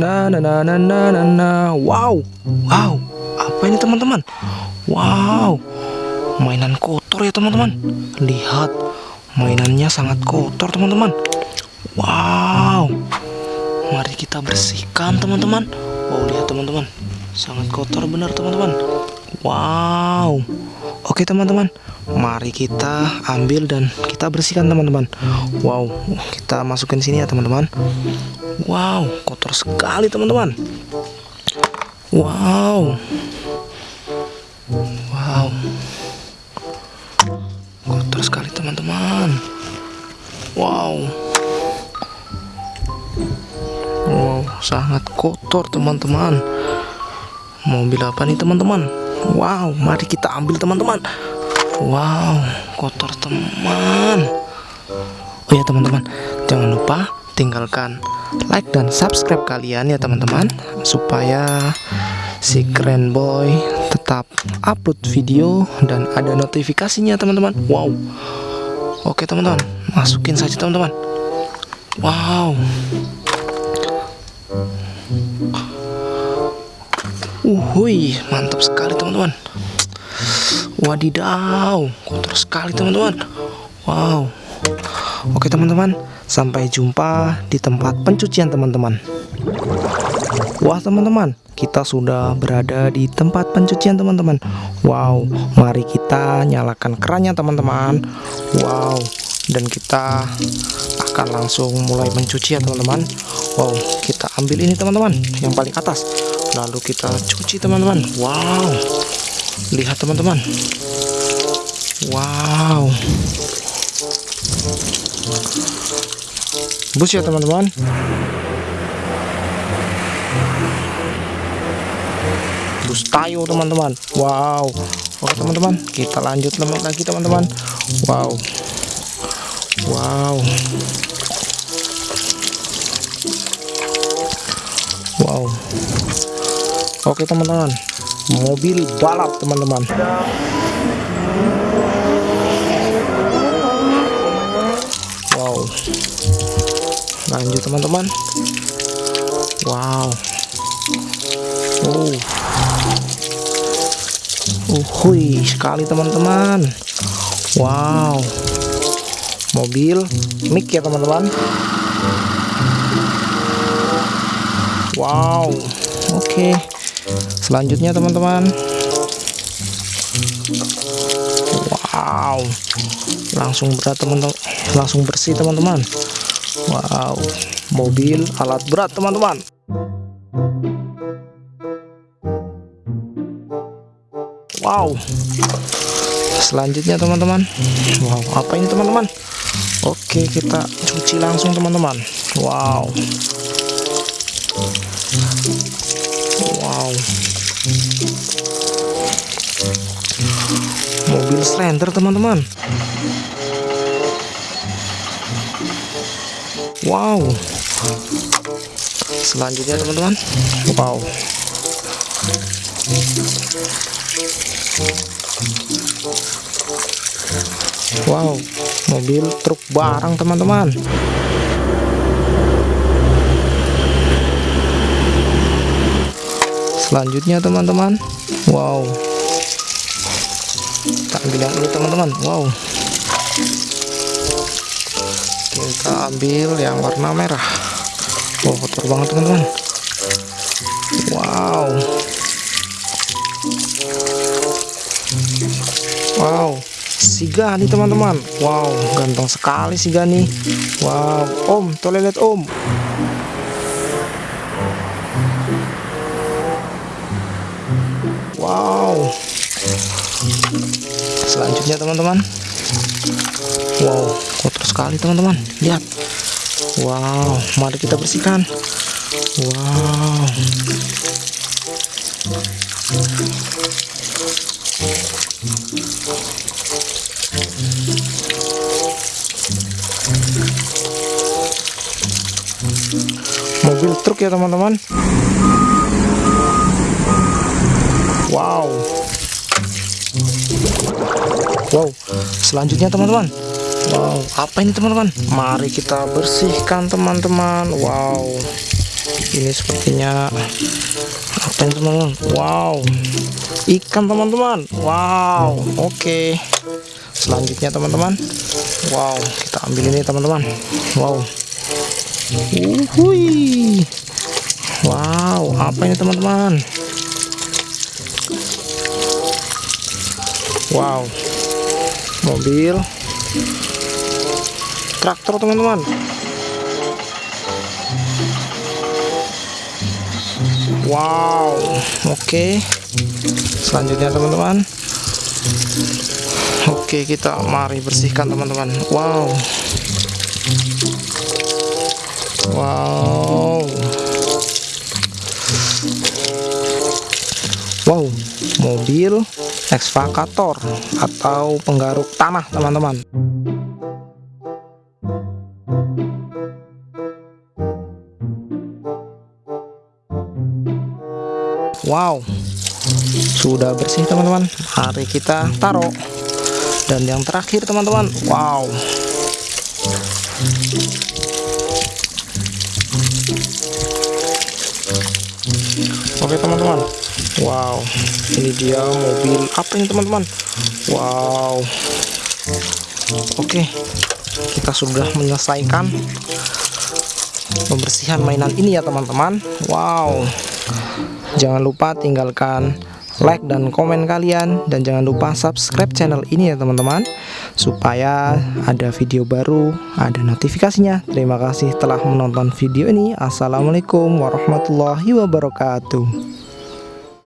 Na na na na na na. Wow, wow, apa ini teman-teman? Wow, mainan kotor ya teman-teman. Lihat, mainannya sangat kotor teman-teman. Wow, mari kita bersihkan teman-teman. Wow, lihat teman-teman, sangat kotor benar teman-teman. Wow, oke teman-teman, mari kita ambil dan kita bersihkan teman-teman. Wow, kita masukin sini ya teman-teman. Wow, kotor sekali teman-teman. Wow. Wow. Kotor sekali teman-teman. Wow. Wow, sangat kotor teman-teman. Mobil apa nih teman-teman? Wow, mari kita ambil teman-teman. Wow, kotor teman. Oh ya teman-teman, jangan lupa tinggalkan like dan subscribe kalian ya teman-teman supaya si keren boy tetap upload video dan ada notifikasinya teman-teman. Wow. Oke teman-teman masukin saja teman-teman. Wow. Uhui mantap sekali teman-teman wadidaw kotor sekali teman-teman. Wow. Oke teman-teman Sampai jumpa di tempat pencucian teman-teman. Wah teman-teman kita sudah berada di tempat pencucian teman-teman. Wow mari kita nyalakan kerannya teman-teman. Wow dan kita akan langsung mulai mencuci ya teman-teman. Wow kita ambil ini teman-teman yang paling atas. Lalu kita cuci teman-teman. Wow lihat teman-teman. Wow. Bus ya teman-teman. Bus tayo teman-teman. Wow. Oke teman-teman. Kita lanjut lagi teman-teman. Wow. Wow. Wow. Oke teman-teman mobil balap teman-teman. Wow. Lanjut teman-teman. Wow. Oh. Uhui sekali teman-teman. Wow. Mobil mic ya teman-teman. Wow. Oke. okay. Selanjutnya teman-teman wow langsung berat teman-teman langsung bersih teman-teman Wow, mobil alat berat teman-teman. Wow. Selanjutnya teman-teman. Wow, apa ini teman-teman? Oke, kita cuci langsung teman-teman. Wow. Wow. Mobil slender teman-teman. wow. Selanjutnya teman-teman. Wow. Wow. Mobil truk barang teman-teman selanjutnya teman-teman. Wow. Kita ambil yang ini teman-teman. Wow. Kita ambil yang warna merah. Oh kotor banget teman-teman. Wow. Wow. Siga nih teman-teman. Wow ganteng sekali siga nih wow. Om toilet om selanjutnya teman-teman. Wow kotor sekali teman-teman. Lihat. Wow mari kita bersihkan. Wow. Mobil truk ya teman-teman. Wow wow. Selanjutnya teman-teman. Wow, apa ini teman-teman? Mari kita bersihkan teman-teman. Wow. ini sepertinya apa ini teman-teman? Wow. Ikan teman-teman. Wow. Oke. Selanjutnya teman-teman. Wow. Kita ambil ini teman-teman. Wow. Uhui. wow. Apa ini teman-teman? Wow mobil. Traktor teman-teman. Wow oke. Selanjutnya teman-teman. Oke kita mari bersihkan teman-teman. Wow. Wow. Wow mobil ekskavator atau penggaruk tanah teman-teman. Wow sudah bersih teman-teman. Mari kita taruh dan yang terakhir teman-teman wow. Oke teman-teman wow. Ini dia mobil. Apa ini teman-teman? Wow. Oke. Kita sudah menyelesaikan pembersihan mainan ini ya teman-teman. Wow. Jangan lupa tinggalkan like dan komen kalian. Dan jangan lupa subscribe channel ini ya teman-teman. Supaya ada video baru ada notifikasinya. Terima kasih telah menonton video ini. Assalamualaikum warahmatullahi wabarakatuh